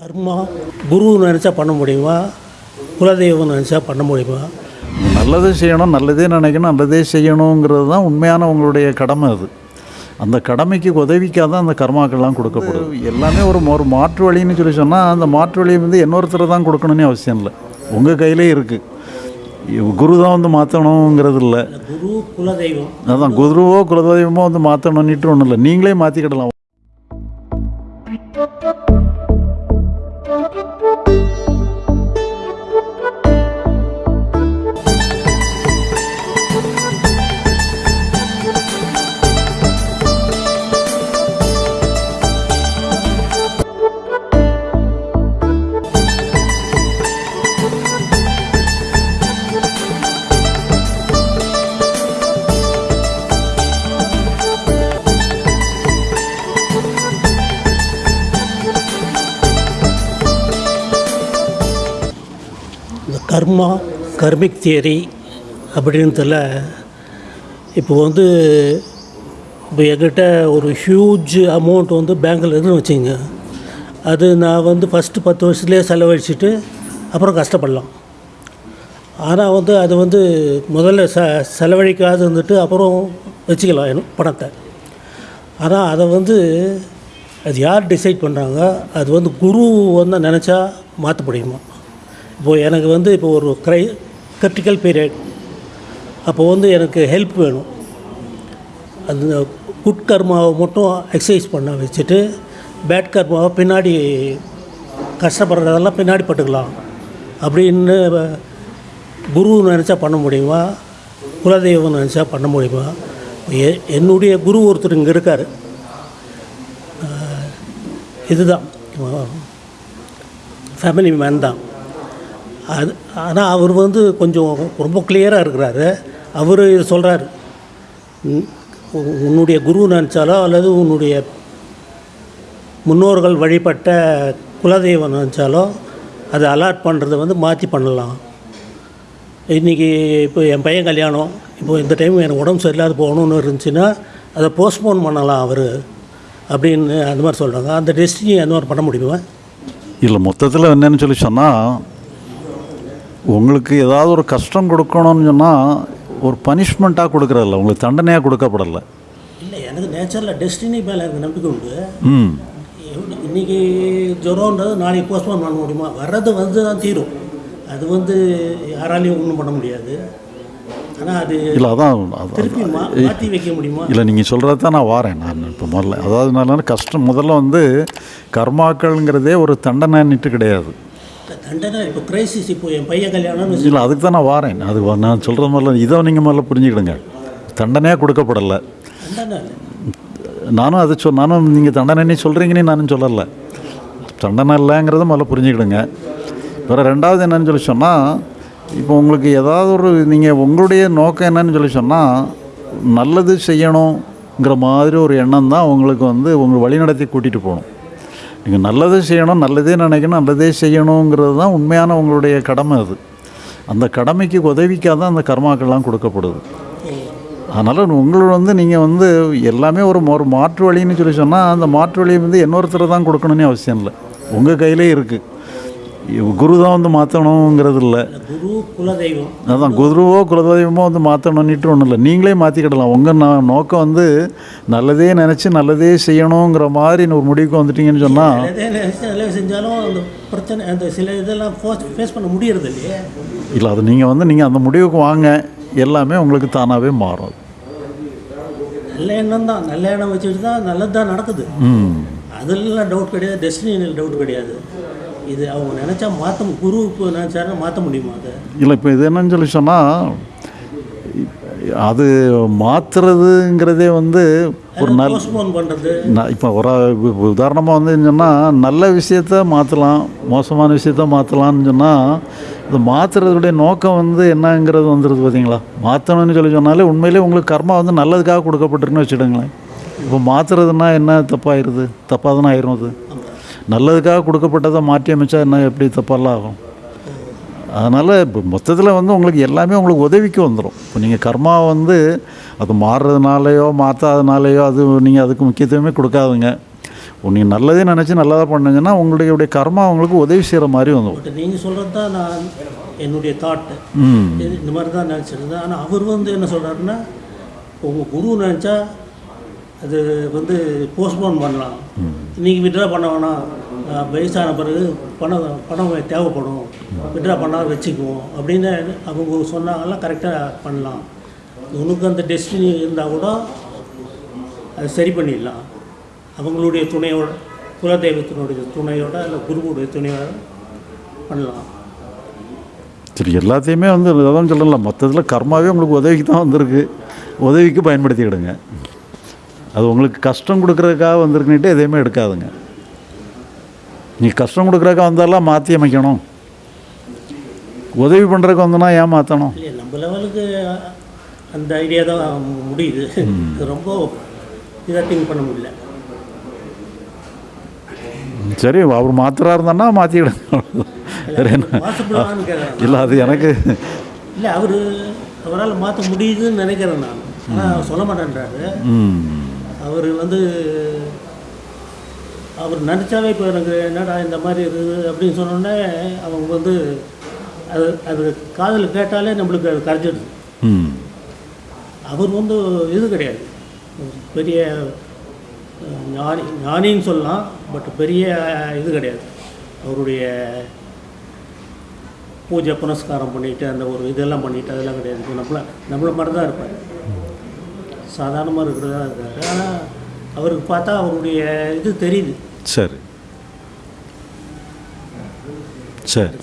கர்மா குரு நினச்சா பண்ண முடியுமா? குலதெய்வம் நினச்சா பண்ண முடியுமா? நல்லது செய்யணும் நல்லதே நினைக்கணும் நல்லதே செய்யணுங்கிறது தான் உண்மையான உங்களுடைய கடமை அது. அந்த கடமைக்கு உதவிக்காக தான் அந்த கர்மாக்கள்லாம் கொடுக்கப்படுது. எல்லாமே ஒரு ஒரு மாற்று வழின்னு சொல்லி சொன்னால் அந்த மாற்று வழியை வந்து இன்னொருத்தர் தான் கொடுக்கணும்னு அவசியம் இல்லை. உங்கள் கையிலே இருக்குது குரு தான் வந்து மாற்றணுங்கிறது இல்லை. குரு குலதெய்வம். அதான் குருவோ குலதெய்வமோ வந்து மாற்றணும்னுட்டு ஒன்றும் இல்லை. நீங்களே மாற்றிக்கிடலாம் கர்மா கர்மிக் தியரி அப்படின்றதுல இப்போ வந்து இப்போ என்கிட்ட ஒரு ஹியூஜ் அமௌண்ட் வந்து பேங்க்கில் இருக்குன்னு வச்சுங்க அது நான் வந்து ஃபஸ்ட்டு பத்து வருஷத்துலேயே செலவழிச்சிட்டு அப்புறம் கஷ்டப்படலாம். ஆனால் வந்து அது வந்து முதல்ல ச செலவழிக்காது இருந்துட்டு அப்புறம் வச்சுக்கலாம் என் பணத்தை. ஆனால் அதை வந்து அது யார் டிசைட் பண்ணுறாங்க அது வந்து குரு வந்து நினச்சா மாற்ற முடியுமா? இப்போது எனக்கு வந்து இப்போ ஒரு க்ரை கிரிட்டிக்கல் பீரியட் அப்போ வந்து எனக்கு ஹெல்ப் வேணும். அந்த குட் கர்மாவை மட்டும் எக்ஸசைஸ் பண்ண வச்சுட்டு பேட் கர்மாவை பின்னாடி கஷ்டப்படுறதெல்லாம் பின்னாடி பட்டுக்கலாம். அப்படின்னு குரு நினச்சா பண்ண முடியுமா? குலதெய்வம் நினச்சா பண்ண முடியுமா? எ என்னுடைய குரு ஒருத்தர் இங்கே இருக்கார். இதுதான். ஃபேமிலி மேன் தான். அது ஆனால் அவர் வந்து கொஞ்சம் ரொம்ப கிளியராக இருக்கிறாரு. அவர் சொல்கிறார் உன்னுடைய குரு நினச்சாலோ அல்லது உன்னுடைய முன்னோர்கள் வழிபட்ட குலதெய்வம் நினச்சாலோ அதை அலாட் பண்ணுறத வந்து மாற்றி பண்ணலாம். இன்றைக்கி இப்போ என் பையன் கல்யாணம் இப்போ இந்த டைம் எனக்கு உடம்பு சரியில்லாத போகணுன்னு இருந்துச்சுன்னா அதை போஸ்ட்போன் பண்ணலாம் அவர் அப்படின்னு அந்த மாதிரி சொல்கிறாங்க அந்த டெஸ்டினி அந்த மாதிரி பண்ண முடியுமா? இல்லை மொத்தத்தில் என்னென்னு சொல்லி சொன்னால் உங்களுக்கு ஏதாவது ஒரு கஷ்டம் கொடுக்கணும்னு சொன்னால் ஒரு பனிஷ்மெண்ட்டாக கொடுக்குறதில்ல. உங்களுக்கு தண்டனையாக கொடுக்கப்படலை. இல்லை எனக்கு நேச்சரில் டெஸ்டினி மேலே எனக்கு நம்பிக்கை உண்டு. ம். இன்னைக்கு ஜுரம்ன்றது நாளைக்கு போஸ்ட்போன் பண்ண முடியுமா? வர்றது வந்து தான் தீரும். அது வந்து யாராலையும் ஒன்றும் பண்ண முடியாது. இல்லை அதான் இல்லை நீங்கள் சொல்கிறது தான் நான் வாரேன். நான் இப்போ முதல்ல அதாவது நான் கஷ்டம் முதல்ல வந்து கர்மாக்கள்ங்கிறதே ஒரு தண்டனைன்னுட்டு கிடையாது. தண்டனை இப்போ கிரைசிஸ் இப்போ என் பையன் கல்யாணம்னு வச்சு இல்லை அதுக்கு தான் நான் வாரேன். அது நான் சொல்கிற மாதிரில இதை நீங்கள் முதல்ல புரிஞ்சுக்கிடுங்க. தண்டனையாக கொடுக்கப்படலை. நானும் அதை சொல் நானும் நீங்கள் தண்டனை சொல்கிறீங்கன்னு நானும் சொல்லலை. தண்டனை இல்லைங்கிறத முதல்ல புரிஞ்சுக்கிடுங்க. வேறு ரெண்டாவது என்னன்னு சொல்லி சொன்னால் இப்போ உங்களுக்கு ஏதாவது ஒரு நீங்கள் உங்களுடைய நோக்கம் என்னன்னு சொல்லி சொன்னால் நல்லது செய்யணுங்கிற மாதிரி ஒரு எண்ணம் தான் உங்களுக்கு வந்து உங்களை வழிநடத்தி கூட்டிகிட்டு போகணும். நீங்கள் நல்லது செய்யணும் நல்லதே நினைக்கணும் நல்லதே செய்யணுங்கிறது தான் உண்மையான உங்களுடைய கடமை அது. அந்த கடமைக்கு உதவிக்காக தான் அந்த கர்மாக்கள்லாம் கொடுக்கப்படுது. அதனால் உங்களோட வந்து நீங்கள் வந்து எல்லாமே ஒரு ஒரு மாற்று வழின்னு சொல்லி சொன்னால் அந்த மாற்று வழியை வந்து இன்னொருத்தர் தான் கொடுக்கணும்னு அவசியம் இல்லை. உங்கள் கையிலே இருக்குது குரு தான் வந்து மாற்றணுங்கிறது இல்லை. குரு குலதெய்வம். அதான் குருவோ குலதெய்வமோ வந்து மாற்றணுன்னுட்டு ஒன்றும் இல்லை. நீங்களே மாற்றிக்கிடலாம் உங்கள் ந நோக்கம் வந்து நல்லதே நினச்சி நல்லதே செய்யணுங்கிற மாதிரி ஒரு முடிவுக்கு வந்துட்டீங்கன்னு சொன்னால் செஞ்சாலும் அந்த பிரச்சனை அந்த சில இதெல்லாம் ஃபேஸ் பண்ண முடியறது இல்லையே. இல்லை அது நீங்கள் வந்து நீங்கள் அந்த முடிவுக்கு வாங்க. எல்லாமே உங்களுக்கு தானாகவே மாறும். நல்ல எண்ணம் தான். நல்ல எண்ணம் வச்சுட்டு தான் நல்லது தான் நடக்குது அதெல்லாம் டவுட் கிடையாது. டெஸ்டினியில் டவுட் கிடையாது. இது அவங்க நினச்சா மாற்ற குரு நினச்சாருன்னா மாற்ற முடியுமா அதை? இல்லை இப்போ இது என்னன்னு சொல்லி சொன்னால் அது மாற்றுறதுங்கிறதே வந்து ஒரு நல்ல இப்போ ஒரு உதாரணமாக வந்து சொன்னால் நல்ல விஷயத்த மாற்றலாம் மோசமான விஷயத்த மாற்றலாம்னு சொன்னால் இது மாற்றுறதுடைய நோக்கம் வந்து என்னங்கிறது வந்துடுது பார்த்தீங்களா மாற்றணும்னு சொல்லி சொன்னாலே உண்மையிலே உங்களுக்கு கர்மா வந்து நல்லதுக்காக கொடுக்கப்பட்டிருக்குன்னு வச்சுடுங்களேன் இப்போ மாற்றுறதுன்னா என்ன? தப்பாயிருது. தப்பாக தானே ஆயிரும் அது. நல்லதுக்காக கொடுக்கப்பட்டதை மாற்றி அமைச்சா என்ன எப்படி தப்பாலாம் ஆகும்? அதனால் இப்போ மொத்தத்தில் வந்து உங்களுக்கு எல்லாமே உங்களுக்கு உதவிக்கு வந்துடும் இப்போ நீங்கள் கர்மா வந்து அது மாறுறதுனாலையோ மாற்றாதனாலையோ அது நீங்கள் அதுக்கு முக்கியத்துவமே கொடுக்காதுங்க. நீங்கள் நல்லதே நினச்சி நல்லதாக பண்ணுங்கன்னா உங்களுடைய உடைய கர்மா உங்களுக்கு உதவி செய்கிற மாதிரி வந்துடும் நீங்கள் சொல்கிறது தான் நான் என்னுடைய தாட்டு ம். இந்த மாதிரி தான் நினச்சிருந்தேன். ஆனால் அவர் வந்து என்ன சொல்கிறாருன்னா உங்கள் குரு நினச்சா அது வந்து போஸ்ட்போன் பண்ணலாம். இன்றைக்கி விட்ரா பண்ண வேணாம். வயசான பிறகு பணம் பணம் தேவைப்படும். விட்ரா பண்ணால் வச்சுக்குவோம். அப்படின்னு அவங்க சொன்னாங்கலாம் கரெக்டாக பண்ணலாம். உனக்கு அந்த டெஸ்டினி இருந்தால் கூட அதை சரி பண்ணிடலாம். அவங்களுடைய துணையோட குலதெய்வத்தினுடைய துணையோட இல்லை குருவுடைய துணையோட பண்ணலாம். சரி எல்லாத்தையுமே வந்து அதான் சொல்லலாம். மற்றதில் கர்மாவே உங்களுக்கு உதவிக்கு தான் வந்திருக்கு. உதவிக்கு பயன்படுத்திக்கிடுங்க. அது உங்களுக்கு கஷ்டம் கொடுக்குறதுக்காக வந்திருக்குன்னுட்டு எதையுமே எடுக்காதுங்க. நீ கஷ்டம் கொடுக்குறதுக்காக வந்தாலாம் மாற்றி அமைக்கணும். உதவி பண்ணுறதுக்கு வந்தனா ஏன் மாற்றணும் நம்ம லெவலுக்கு அந்த ஐடியா தான் முடியுது. ரொம்ப இதாக திங்க் பண்ண முடியல. சரி அவர் மாத்திரா இருந்தான்னா மாற்றிக்கிடுங்க இல்லை அது எனக்கு இல்லை அவர் அவரால் மாற்ற முடியுதுன்னு நினைக்கிறேன் நான். ஆனால் சொல்ல மாட்டேன்றாரு. அவர் வந்து அவர் நினச்சாவே இப்போ எனக்கு என்னடா இந்த மாதிரி இருக்குது அப்படின்னு சொன்னோடனே அவங்க வந்து அது அது காதில் கேட்டாலே நம்மளுக்கு அது கரைச்சிடுது ம். அவர் வந்து இது கிடையாது. பெரிய ஞானி ஞானின்னு சொல்லலாம் பட் பெரிய இது கிடையாது. அவருடைய பூஜை புனஸ்காரம் பண்ணிட்டு அந்த ஒரு இதெல்லாம் பண்ணிட்டு அதெல்லாம் கிடையாது. நம்மள நம்மள மாதிரி தான் இருப்பார். சாதாரணமாக இருக்கிறதா இருக்காரு. ஆனால் அவருக்கு பார்த்தா அவருடைய இது தெரியுது. சரி. சரி.